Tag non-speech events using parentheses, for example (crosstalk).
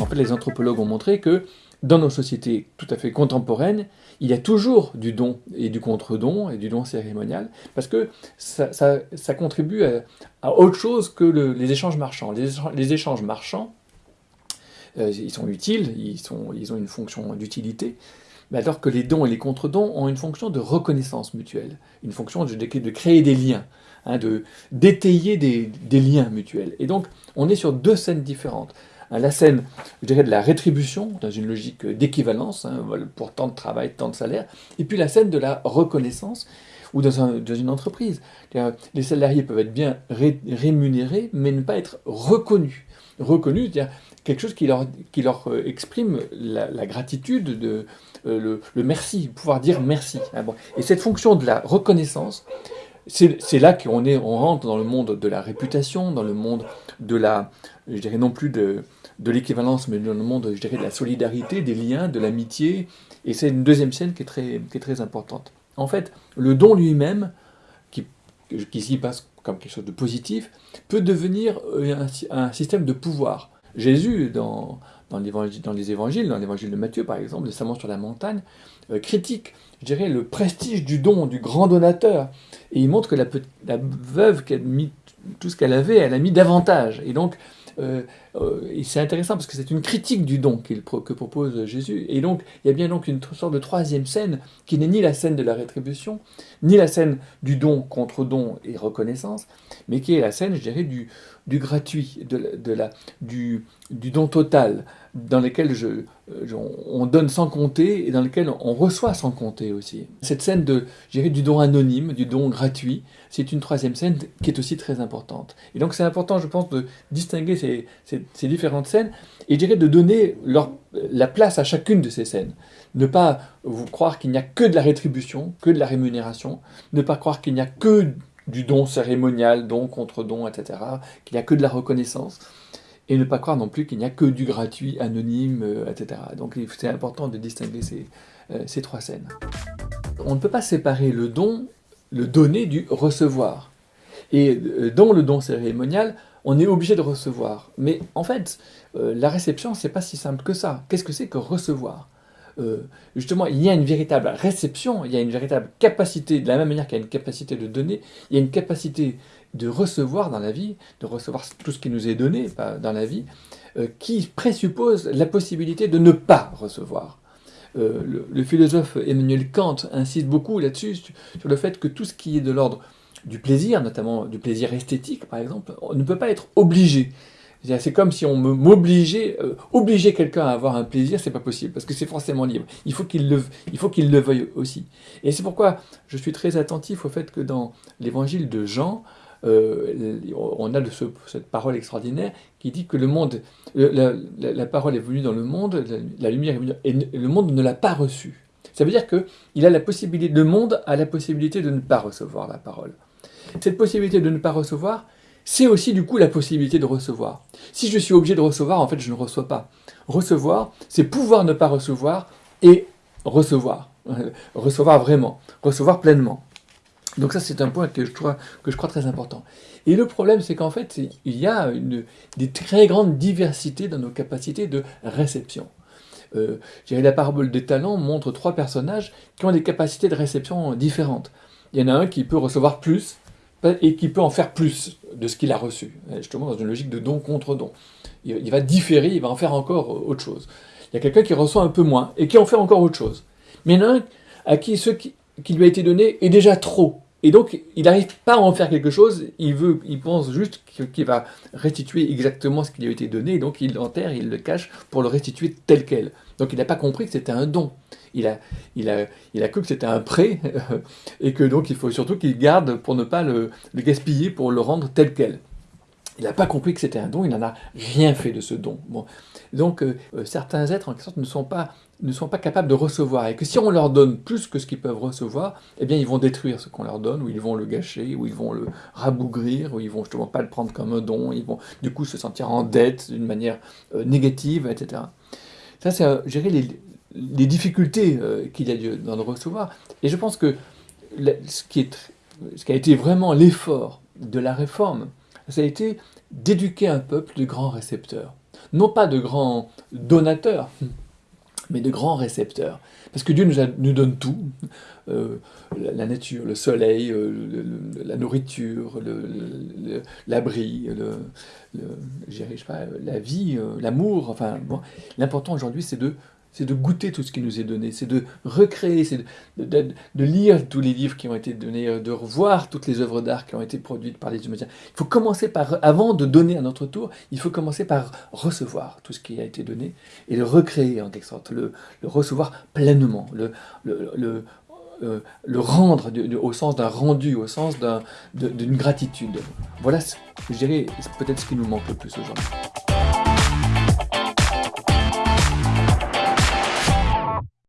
En fait, les anthropologues ont montré que dans nos sociétés tout à fait contemporaines, il y a toujours du don et du contre-don et du don cérémonial, parce que ça, contribue à, autre chose que les échanges marchands. Les échanges, marchands, euh, ils sont utiles, ils, ont une fonction d'utilité, mais alors que les dons et les contre-dons ont une fonction de reconnaissance mutuelle, une fonction de, de créer des liens, hein, de d'étayer des, des liens mutuels. Et donc, on est sur deux scènes différentes. Hein, la scène, je dirais, de la rétribution, dans une logique d'équivalence, hein, pour tant de travail, tant de salaire, et puis la scène de la reconnaissance, ou dans, une entreprise. Les salariés peuvent être bien rémunérés, mais ne pas être reconnus. Reconnus, c'est-à-dire quelque chose qui leur, qui leur euh, exprime la, gratitude, de, euh, le, merci, pouvoir dire merci. Hein, et cette fonction de la reconnaissance, c'est là qu'on on rentre dans le monde de la réputation, dans le monde de la, je dirais non plus de, de l'équivalence, mais dans le monde, je dirais, de la solidarité, des liens, de l'amitié. Et c'est une deuxième scène qui est très, qui est très importante. En fait, le don lui-même, qui, qui s'y passe comme quelque chose de positif, peut devenir un, un système de pouvoir. Jésus, dans, dans, dans les évangiles, dans l'évangile de Matthieu par exemple, le sur la montagne, euh, critique, je dirais, le prestige du don, du grand donateur. Et il montre que la, la veuve a mis tout ce qu'elle avait, elle a mis davantage. Et donc, euh, euh, c'est intéressant parce que c'est une critique du don que propose Jésus. Et donc, il y a bien donc une sorte de troisième scène qui n'est ni la scène de la rétribution, ni la scène du don contre don et reconnaissance, mais qui est la scène, je dirais, du, du gratuit, de, la, du, don total, dans lequel je, on donne sans compter et dans lequel on reçoit sans compter aussi. Cette scène de, du don anonyme, du don gratuit, c'est une troisième scène qui est aussi très importante. Et donc c'est important, je pense, de distinguer ces, ces, différentes scènes et je dirais de donner la place à chacune de ces scènes. Ne pas vous croire qu'il n'y a que de la rétribution, que de la rémunération, ne pas croire qu'il n'y a que du don cérémonial, don contre don, etc., qu'il n'y a que de la reconnaissance, et ne pas croire non plus qu'il n'y a que du gratuit, anonyme, euh, etc. Donc c'est important de distinguer ces, euh, ces trois scènes. On ne peut pas séparer le don, le donner du recevoir. Et euh, dans le don cérémonial, on est obligé de recevoir. Mais en fait, la réception, c'est pas si simple que ça. Qu'est-ce que c'est que recevoir? Euh, justement, il y a une véritable réception, il y a une véritable capacité, de la même manière qu'il y a une capacité de donner, il y a une capacité de recevoir dans la vie, de recevoir tout ce qui nous est donné dans la vie, euh, qui présuppose la possibilité de ne pas recevoir. Euh, le, philosophe Emmanuel Kant insiste beaucoup là-dessus, sur le fait que tout ce qui est de l'ordre du plaisir, notamment du plaisir esthétique par exemple, on ne peut pas être obligé. C'est comme si on m'obligeait, euh, obliger quelqu'un à avoir un plaisir, c'est pas possible, parce que c'est forcément libre. Il faut qu'il le, veuille aussi. Et c'est pourquoi je suis très attentif au fait que dans l'évangile de Jean, euh, on a de cette parole extraordinaire qui dit que le monde, la, parole est venue dans le monde, la, lumière est venue, et le monde ne l'a pas reçue. Ça veut dire que il a la possibilité, le monde a la possibilité de ne pas recevoir la parole. Cette possibilité de ne pas recevoir, c'est aussi du coup la possibilité de recevoir. Si je suis obligé de recevoir, en fait, je ne reçois pas. Recevoir, c'est pouvoir ne pas recevoir et recevoir. recevoir vraiment, recevoir pleinement. Donc ça, c'est un point que je, crois, très important. Et le problème, c'est qu'en fait, il y a des très grandes diversités dans nos capacités de réception. Euh, la parabole des talents montre trois personnages qui ont des capacités de réception différentes. Il y en a un qui peut recevoir plus, et qui peut en faire plus de ce qu'il a reçu, justement dans une logique de don contre don. Il va différer, il va en faire encore autre chose. Il y a quelqu'un qui reçoit un peu moins et qui en fait encore autre chose. Mais il y en a un à qui ce qui, lui a été donné est déjà trop. Et donc, il n'arrive pas à en faire quelque chose, il, veut, il pense juste qu'il va restituer exactement ce qui lui a été donné, et donc il l'enterre, il le cache pour le restituer tel quel. Donc il n'a pas compris que c'était un don il a, il a, il a cru que c'était un prêt, (laughs) et que donc il faut surtout qu'il garde pour ne pas le, gaspiller, pour le rendre tel quel. Il n'a pas compris que c'était un don, il n'en a rien fait de ce don. Donc euh, euh, certains êtres, en quelque sorte, ne sont, pas, ne sont pas capables de recevoir, et que si on leur donne plus que ce qu'ils peuvent recevoir, eh bien ils vont détruire ce qu'on leur donne, ou ils vont le gâcher, ou ils vont le rabougrir, ou ils vont justement pas le prendre comme un don, ils vont du coup se sentir en dette d'une manière euh, négative, etc. Ça, c'est gérer les, les difficultés euh, qu'il y a lieu le recevoir. Et je pense que ce qui, est, ce qui a été vraiment l'effort de la réforme, ça a été d'éduquer un peuple de grands récepteurs. Non pas de grands donateurs, mais de grands récepteurs. Parce que Dieu nous, nous donne tout, euh, la, nature, le soleil, euh, la nourriture, l'abri, le, la vie, l'amour. Enfin, l'important aujourd'hui, c'est de c'est de goûter tout ce qui nous est donné, c'est de recréer, c'est de, lire tous les livres qui ont été donnés, de revoir toutes les œuvres d'art qui ont été produites par les humains. Il faut commencer par, avant de donner à notre tour, il faut commencer par recevoir tout ce qui a été donné et le recréer en quelque sorte, le, recevoir pleinement, le, euh, le rendre au sens d'un rendu, au sens d'une gratitude. Voilà, je dirais, peut-être ce qui nous manque le plus aujourd'hui.